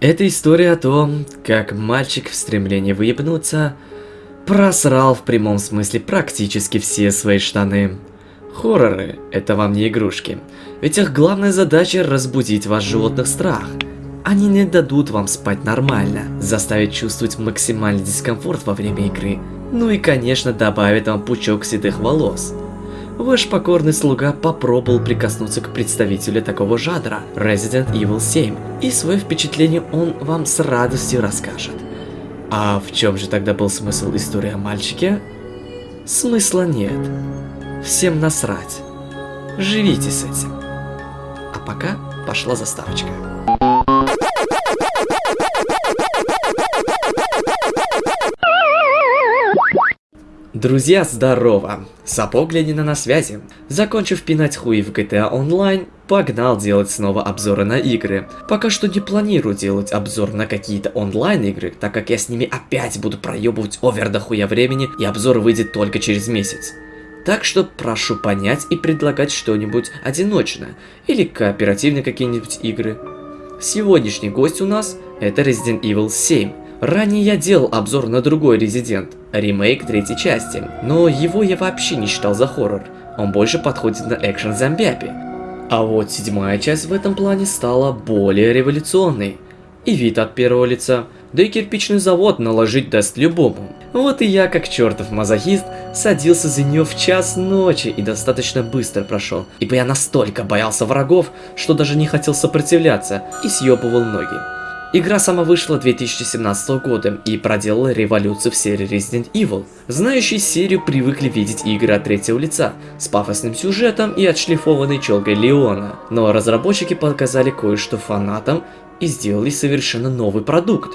Это история о том, как мальчик в стремлении выебнуться просрал в прямом смысле практически все свои штаны. Хорроры – это вам не игрушки, ведь их главная задача – разбудить ваш животных страх. Они не дадут вам спать нормально, заставить чувствовать максимальный дискомфорт во время игры, ну и конечно добавит вам пучок седых волос. Ваш покорный слуга попробовал прикоснуться к представителю такого жанра, Resident Evil 7, и свое впечатление он вам с радостью расскажет. А в чем же тогда был смысл истории о мальчике? Смысла нет. Всем насрать. Живите с этим. А пока пошла заставочка. Друзья, здорово! Сапог Ленина на связи. Закончив пинать хуи в GTA Online, погнал делать снова обзоры на игры. Пока что не планирую делать обзор на какие-то онлайн игры, так как я с ними опять буду проебывать овер до хуя времени, и обзор выйдет только через месяц. Так что прошу понять и предлагать что-нибудь одиночное, или кооперативные какие-нибудь игры. Сегодняшний гость у нас это Resident Evil 7. Ранее я делал обзор на другой Resident, ремейк третьей части, но его я вообще не считал за хоррор, он больше подходит на экшен зомбиапи. А вот седьмая часть в этом плане стала более революционной. И вид от первого лица, да и кирпичный завод наложить даст любому. Вот и я, как чертов мазохист, садился за нее в час ночи и достаточно быстро прошел, ибо я настолько боялся врагов, что даже не хотел сопротивляться и съебывал ноги. Игра сама вышла 2017 года и проделала революцию в серии Resident Evil. Знающие серию привыкли видеть игры от третьего лица, с пафосным сюжетом и отшлифованной челкой Леона. Но разработчики показали кое-что фанатам и сделали совершенно новый продукт.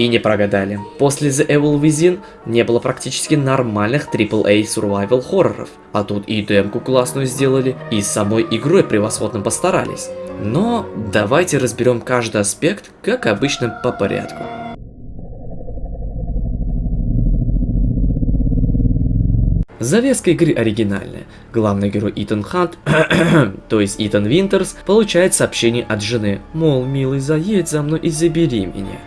И не прогадали. После The Evil Within не было практически нормальных AAA survival хорроров. А тут и демку классную сделали, и самой игрой превосходно постарались. Но давайте разберем каждый аспект, как обычно, по порядку. Завеска игры оригинальная. Главный герой Итан Хант, то есть Итан Винтерс, получает сообщение от жены, мол, милый, заедь за мной и забери меня.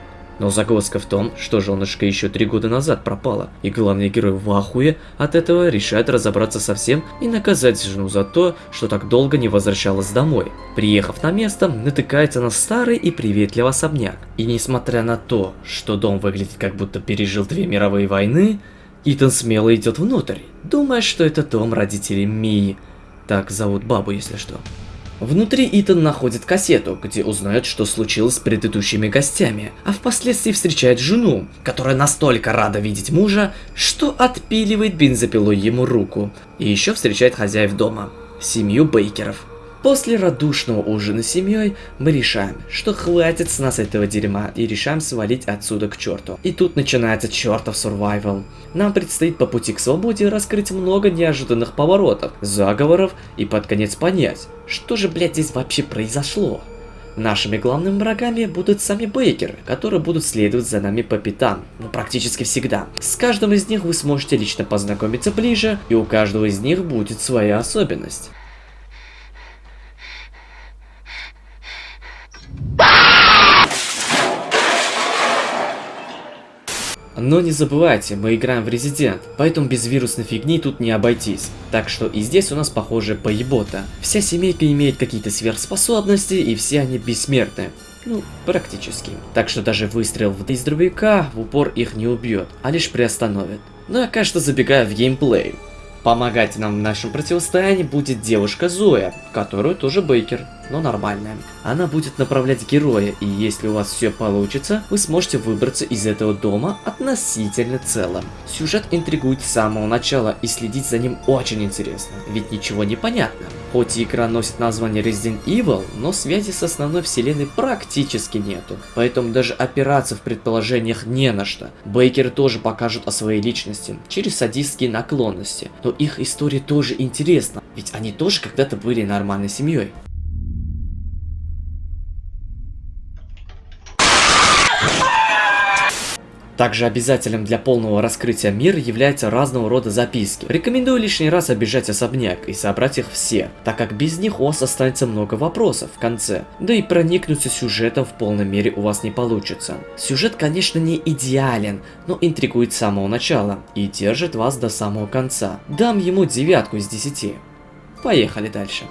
Но загвоздка в том, что женушка еще три года назад пропала, и главный герой в ахуе от этого решает разобраться со всем и наказать жену за то, что так долго не возвращалась домой. Приехав на место, натыкается на старый и приветливый особняк. И несмотря на то, что дом выглядит как будто пережил две мировые войны, Итан смело идет внутрь, думая, что это дом родителей Мии. Так зовут бабу, если что. Внутри Итан находит кассету, где узнает, что случилось с предыдущими гостями, а впоследствии встречает жену, которая настолько рада видеть мужа, что отпиливает бензопилой ему руку, и еще встречает хозяев дома, семью Бейкеров. После радушного ужина с семьей мы решаем, что хватит с нас этого дерьма и решаем свалить отсюда к черту. И тут начинается чертов survival. Нам предстоит по пути к свободе раскрыть много неожиданных поворотов, заговоров и под конец понять, что же блять здесь вообще произошло. Нашими главными врагами будут сами бейкеры, которые будут следовать за нами по пятам, ну практически всегда. С каждым из них вы сможете лично познакомиться ближе, и у каждого из них будет своя особенность. Но не забывайте, мы играем в Резидент, поэтому без вирусной фигни тут не обойтись. Так что и здесь у нас похоже поебота. Вся семейка имеет какие-то сверхспособности и все они бессмертны. Ну, практически. Так что даже выстрел из дробовика в упор их не убьет, а лишь приостановит. Ну я, конечно, забегаю в геймплей. Помогать нам в нашем противостоянии будет девушка Зоя, которую тоже Бейкер но нормальная. Она будет направлять героя, и если у вас все получится, вы сможете выбраться из этого дома относительно целым. Сюжет интригует с самого начала, и следить за ним очень интересно, ведь ничего не понятно. Хоть и игра носит название Resident Evil, но связи с основной вселенной практически нету, поэтому даже опираться в предположениях не на что. Бейкеры тоже покажут о своей личности, через садистские наклонности, но их история тоже интересна, ведь они тоже когда-то были нормальной семьей. Также обязательным для полного раскрытия мира являются разного рода записки. Рекомендую лишний раз обижать особняк и собрать их все, так как без них у вас останется много вопросов в конце. Да и проникнуться сюжетом в полной мере у вас не получится. Сюжет, конечно, не идеален, но интригует с самого начала и держит вас до самого конца. Дам ему девятку из десяти. Поехали дальше.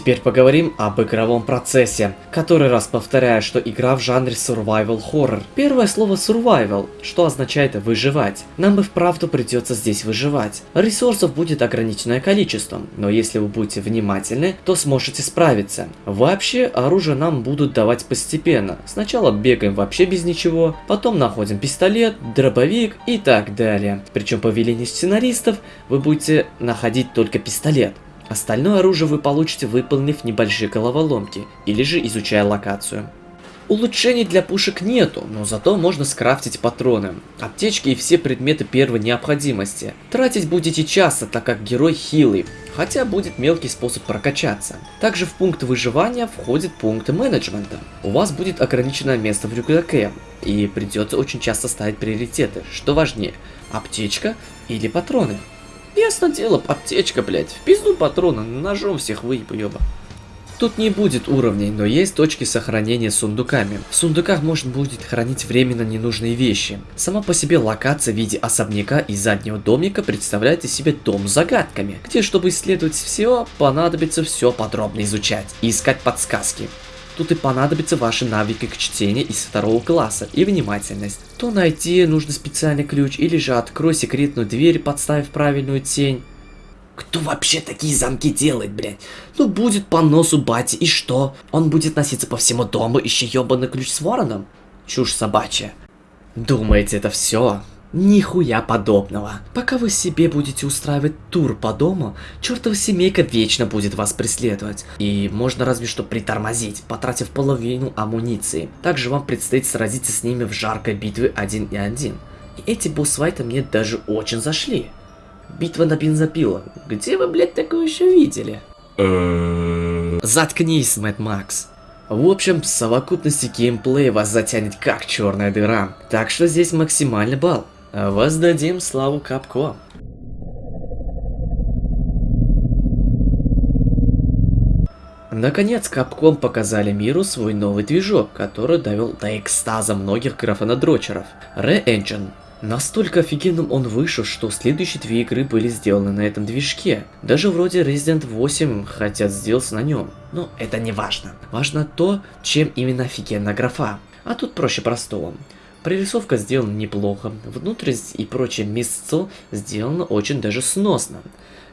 Теперь поговорим об игровом процессе. Который раз повторяю, что игра в жанре survival horror. Первое слово survival, что означает выживать. Нам и вправду придется здесь выживать. Ресурсов будет ограниченное количество, но если вы будете внимательны, то сможете справиться. Вообще, оружие нам будут давать постепенно. Сначала бегаем вообще без ничего, потом находим пистолет, дробовик и так далее. Причем по велению сценаристов вы будете находить только пистолет. Остальное оружие вы получите, выполнив небольшие головоломки, или же изучая локацию. Улучшений для пушек нету, но зато можно скрафтить патроны, аптечки и все предметы первой необходимости. Тратить будете часто, так как герой хилый, хотя будет мелкий способ прокачаться. Также в пункт выживания входит пункт менеджмента. У вас будет ограниченное место в рюкзаке, и придется очень часто ставить приоритеты, что важнее, аптечка или патроны. Ясно дело, аптечка, блядь. В пизду патрона, ножом всех выебу, ёба. Тут не будет уровней, но есть точки сохранения с сундуками. В сундуках можно будет хранить временно ненужные вещи. Сама по себе локация в виде особняка и заднего домика представляет из себя дом с загадками, где, чтобы исследовать все, понадобится все подробно изучать и искать подсказки. Тут и понадобятся ваши навыки к чтению из второго класса и внимательность. То найти нужно специальный ключ, или же открой секретную дверь, подставив правильную тень. Кто вообще такие замки делает, блядь? Ну будет по носу бати, и что? Он будет носиться по всему дому, ища ебаный ключ с вороном? Чушь собачья. Думаете, это все? Нихуя подобного. Пока вы себе будете устраивать тур по дому, чертова семейка вечно будет вас преследовать. И можно разве что притормозить, потратив половину амуниции. Также вам предстоит сразиться с ними в жаркой битве один и один. И эти босс-файты мне даже очень зашли. Битва на бензопила. Где вы, блядь, такое еще видели? Заткнись, Мэтт Макс. В общем, в совокупности геймплея вас затянет как черная дыра. Так что здесь максимальный балл. Воздадим славу Капко. Наконец, Capcom показали миру свой новый движок, который довел до экстаза многих графонадрочеров. RE Engine. Настолько офигенным он вышел, что следующие две игры были сделаны на этом движке. Даже вроде Resident 8 хотят сделать на нем. Но это не важно. Важно то, чем именно офигенна графа. А тут проще простого. Прорисовка сделана неплохо, внутренность и прочее мясцо сделано очень даже сносно.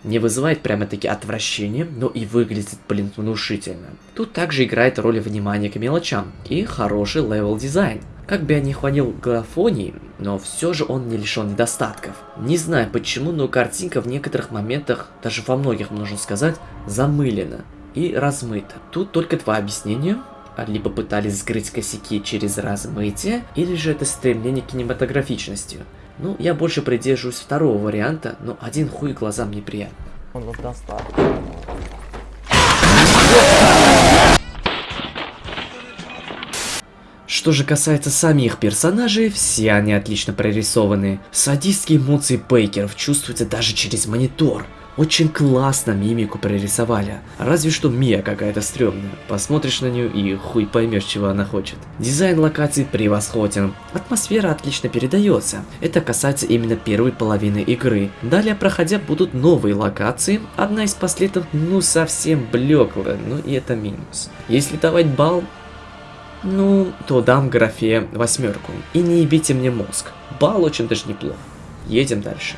Не вызывает прямо-таки отвращения, но и выглядит, блин, внушительно. Тут также играет роль внимания к мелочам и хороший level design. Как бы я не хвалил графонии, но все же он не лишен недостатков. Не знаю почему, но картинка в некоторых моментах, даже во многих можно сказать, замылена и размыта. Тут только два объяснения либо пытались скрыть косяки через размытие, или же это стремление к кинематографичности. Ну, я больше придерживаюсь второго варианта, но один хуй глазам неприятно. Он вас достал. Что же касается самих персонажей, все они отлично прорисованы. Садистские эмоции Бейкеров чувствуются даже через монитор. Очень классно мимику прорисовали. Разве что Мия какая-то стрёмная. Посмотришь на нее и хуй поймешь, чего она хочет. Дизайн локаций превосходен. Атмосфера отлично передается. Это касается именно первой половины игры. Далее, проходя, будут новые локации. Одна из последних, ну, совсем блеклая, ну и это минус. Если давать балл, ну, то дам графе восьмерку. И не ебите мне мозг. Балл очень даже неплохо. Едем дальше.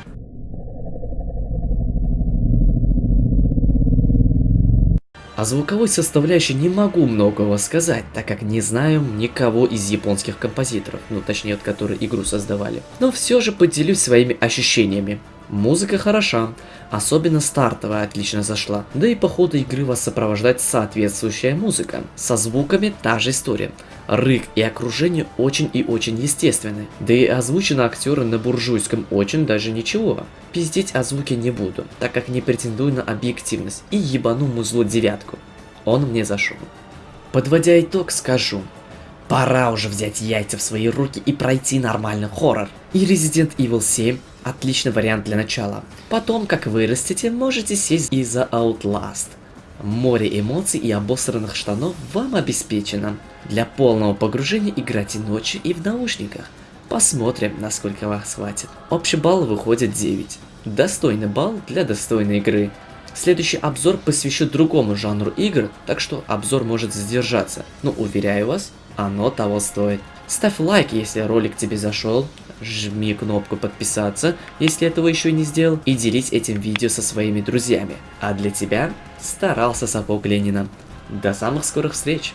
О звуковой составляющей не могу многого сказать, так как не знаю никого из японских композиторов, ну точнее, от которых игру создавали. Но все же поделюсь своими ощущениями. Музыка хороша, особенно стартовая отлично зашла, да и по ходу игры вас сопровождает соответствующая музыка. Со звуками та же история. Рык и окружение очень и очень естественны, да и озвучено актеры на буржуйском очень даже ничего. Пиздеть о звуке не буду, так как не претендую на объективность и ебану музло девятку. Он мне зашел. Подводя итог, скажу. Пора уже взять яйца в свои руки и пройти нормальный хоррор. И Resident Evil 7 отличный вариант для начала. Потом, как вырастете, можете сесть и за Outlast. Море эмоций и обосранных штанов вам обеспечено. Для полного погружения играйте ночью и в наушниках. Посмотрим, насколько вас хватит. Общий балл выходит 9. Достойный балл для достойной игры. Следующий обзор посвящу другому жанру игр, так что обзор может задержаться. Но уверяю вас, оно того стоит. Ставь лайк, если ролик тебе зашел, жми кнопку подписаться, если этого еще не сделал, и делись этим видео со своими друзьями. А для тебя старался Сапог Ленина. До самых скорых встреч!